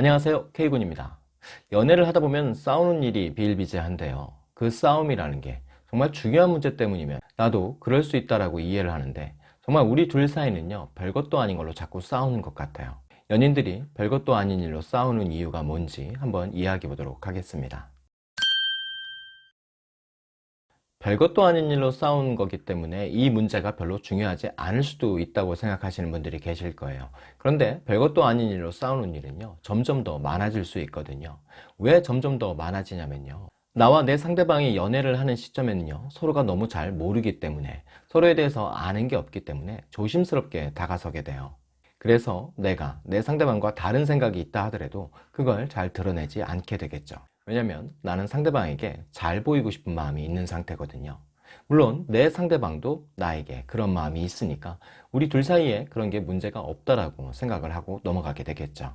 안녕하세요. K군입니다. 연애를 하다 보면 싸우는 일이 비일비재한데요. 그 싸움이라는 게 정말 중요한 문제 때문이면 나도 그럴 수 있다라고 이해를 하는데 정말 우리 둘 사이는요 별것도 아닌 걸로 자꾸 싸우는 것 같아요. 연인들이 별것도 아닌 일로 싸우는 이유가 뭔지 한번 이야기해 보도록 하겠습니다 별것도 아닌 일로 싸우는 거기 때문에 이 문제가 별로 중요하지 않을 수도 있다고 생각하시는 분들이 계실 거예요. 그런데 별것도 아닌 일로 싸우는 일은요 점점 더 많아질 수 있거든요. 왜 점점 더 많아지냐면요. 나와 내 상대방이 연애를 하는 시점에는요 서로가 너무 잘 모르기 때문에 서로에 대해서 아는 게 없기 때문에 조심스럽게 다가서게 돼요. 그래서 내가 내 상대방과 다른 생각이 있다 하더라도 그걸 잘 드러내지 않게 되겠죠 왜냐면 나는 상대방에게 잘 보이고 싶은 마음이 있는 상태거든요. 물론 내 상대방도 나에게 그런 마음이 있으니까 우리 둘 사이에 그런 게 문제가 없다라고 생각을 하고 넘어가게 되겠죠.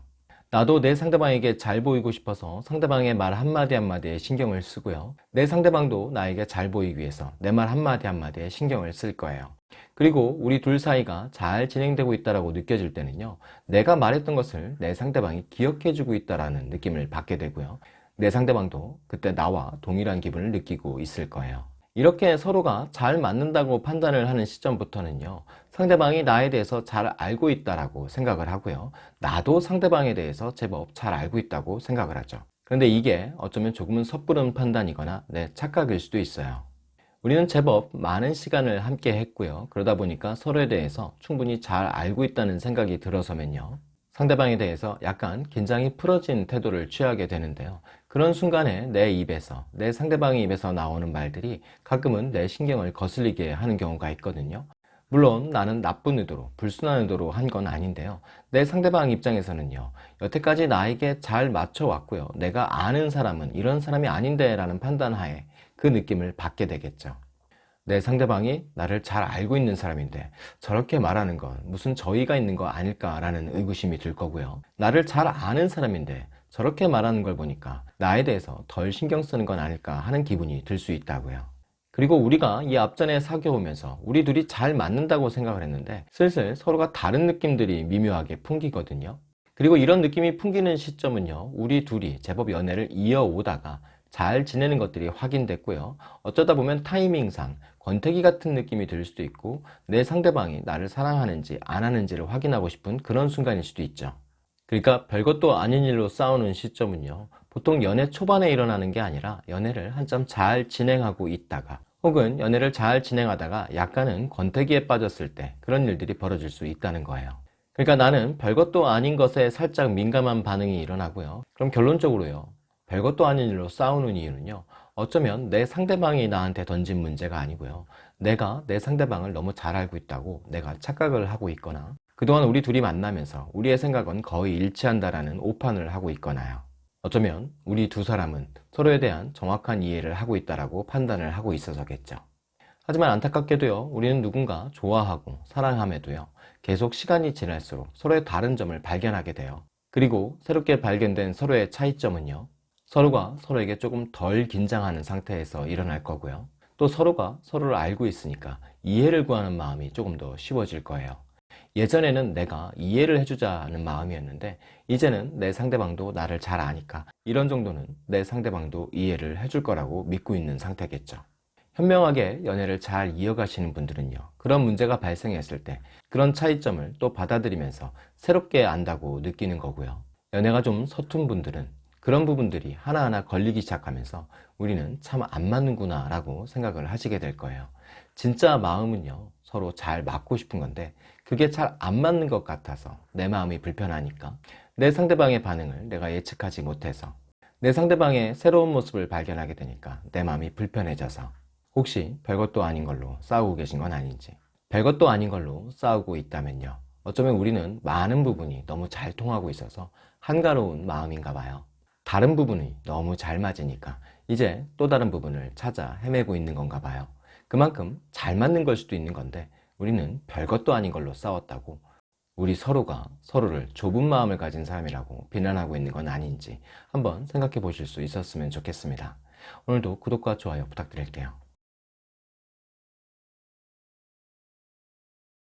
나도 내 상대방에게 잘 보이고 싶어서 상대방의 말 한마디 한마디에 신경을 쓰고요. 내 상대방도 나에게 잘 보이기 위해서 내 말 한마디 한마디에 신경을 쓸 거예요. 그리고 우리 둘 사이가 잘 진행되고 있다고 느껴질 때는요 내가 말했던 것을 내 상대방이 기억해 주고 있다는 느낌을 받게 되고요 내 상대방도 그때 나와 동일한 기분을 느끼고 있을 거예요. 이렇게 서로가 잘 맞는다고 판단을 하는 시점부터는요 상대방이 나에 대해서 잘 알고 있다고 생각을 하고요. 나도 상대방에 대해서 제법 잘 알고 있다고 생각을 하죠. 그런데 이게 어쩌면 조금은 섣부른 판단이거나 내 착각일 수도 있어요. 우리는 제법 많은 시간을 함께 했고요. 그러다 보니까 서로에 대해서 충분히 잘 알고 있다는 생각이 들어서면요 상대방에 대해서 약간 긴장이 풀어진 태도를 취하게 되는데요 그런 순간에 내 입에서 내 상대방의 입에서 나오는 말들이 가끔은 내 신경을 거슬리게 하는 경우가 있거든요. 물론 나는 나쁜 의도로 불순한 의도로 한 건 아닌데요. 내 상대방 입장에서는요 여태까지 나에게 잘 맞춰왔고요. 내가 아는 사람은 이런 사람이 아닌데 라는 판단하에 그 느낌을 받게 되겠죠. 내 상대방이 나를 잘 알고 있는 사람인데 저렇게 말하는 건 무슨 저희가 있는 거 아닐까 라는 의구심이 들 거고요. 나를 잘 아는 사람인데 저렇게 말하는 걸 보니까 나에 대해서 덜 신경 쓰는 건 아닐까 하는 기분이 들 수 있다고요. 그리고 우리가 이 앞전에 사귀어오면서 우리 둘이 잘 맞는다고 생각을 했는데 슬슬 서로가 다른 느낌들이 미묘하게 풍기거든요. 그리고 이런 느낌이 풍기는 시점은요 우리 둘이 제법 연애를 이어오다가 잘 지내는 것들이 확인됐고요. 어쩌다 보면 타이밍상 권태기 같은 느낌이 들 수도 있고 내 상대방이 나를 사랑하는지 안 하는지를 확인하고 싶은 그런 순간일 수도 있죠 그러니까 별것도 아닌 일로 싸우는 시점은요 보통 연애 초반에 일어나는 게 아니라 연애를 한참 잘 진행하고 있다가 혹은 연애를 잘 진행하다가 약간은 권태기에 빠졌을 때 그런 일들이 벌어질 수 있다는 거예요. 그러니까 나는 별것도 아닌 것에 살짝 민감한 반응이 일어나고요. 그럼 결론적으로요 별것도 아닌 일로 싸우는 이유는요 어쩌면 내 상대방이 나한테 던진 문제가 아니고요. 내가 내 상대방을 너무 잘 알고 있다고 내가 착각을 하고 있거나 그동안 우리 둘이 만나면서 우리의 생각은 거의 일치한다라는 오판을 하고 있거나요. 어쩌면 우리 두 사람은 서로에 대한 정확한 이해를 하고 있다라고 판단을 하고 있어서겠죠. 하지만 안타깝게도요 우리는 누군가 좋아하고 사랑함에도요 계속 시간이 지날수록 서로의 다른 점을 발견하게 돼요 그리고 새롭게 발견된 서로의 차이점은요 서로가 서로에게 조금 덜 긴장하는 상태에서 일어날 거고요 또 서로가 서로를 알고 있으니까 이해를 구하는 마음이 조금 더 쉬워질 거예요 예전에는 내가 이해를 해주자는 마음이었는데 이제는 내 상대방도 나를 잘 아니까 이런 정도는 내 상대방도 이해를 해줄 거라고 믿고 있는 상태겠죠. 현명하게 연애를 잘 이어가시는 분들은요 그런 문제가 발생했을 때 그런 차이점을 또 받아들이면서 새롭게 안다고 느끼는 거고요. 연애가 좀 서툰 분들은 그런 부분들이 하나하나 걸리기 시작하면서 우리는 참 안 맞는구나 라고 생각을 하시게 될 거예요 진짜 마음은요 서로 잘 맞고 싶은 건데 그게 잘 안 맞는 것 같아서 내 마음이 불편하니까 내 상대방의 반응을 내가 예측하지 못해서 내 상대방의 새로운 모습을 발견하게 되니까 내 마음이 불편해져서 혹시 별것도 아닌 걸로 싸우고 계신 건 아닌지 별것도 아닌 걸로 싸우고 있다면요 어쩌면 우리는 많은 부분이 너무 잘 통하고 있어서 한가로운 마음인가 봐요. 다른 부분이 너무 잘 맞으니까 이제 또 다른 부분을 찾아 헤매고 있는 건가 봐요 그만큼 잘 맞는 걸 수도 있는 건데 우리는 별것도 아닌 걸로 싸웠다고 우리 서로가 서로를 좁은 마음을 가진 사람이라고 비난하고 있는 건 아닌지 한번 생각해 보실 수 있었으면 좋겠습니다. 오늘도 구독과 좋아요 부탁드릴게요.